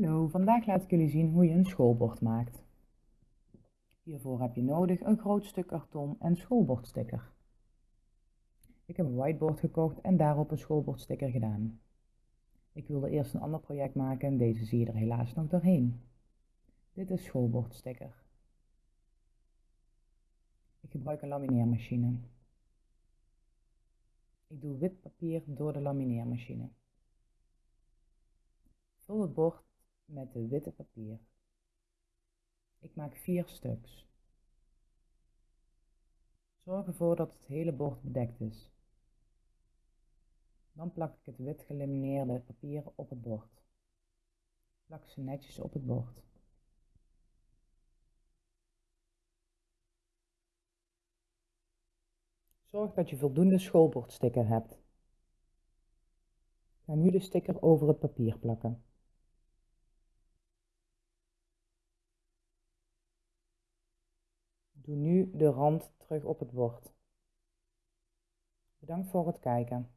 Hallo, vandaag laat ik jullie zien hoe je een schoolbord maakt. Hiervoor heb je nodig een groot stuk karton en schoolbordsticker. Ik heb een whiteboard gekocht en daarop een schoolbordsticker gedaan. Ik wilde eerst een ander project maken en deze zie je er helaas nog doorheen. Dit is schoolbordsticker. Ik gebruik een lamineermachine. Ik doe wit papier door de lamineermachine. Vul het bord met de witte papier. Ik maak vier stuks. Zorg ervoor dat het hele bord bedekt is. Dan plak ik het wit gelamineerde papier op het bord. Plak ze netjes op het bord. Zorg dat je voldoende schoolbordsticker hebt. Ga nu de sticker over het papier plakken. Doe nu de rand terug op het bord. Bedankt voor het kijken.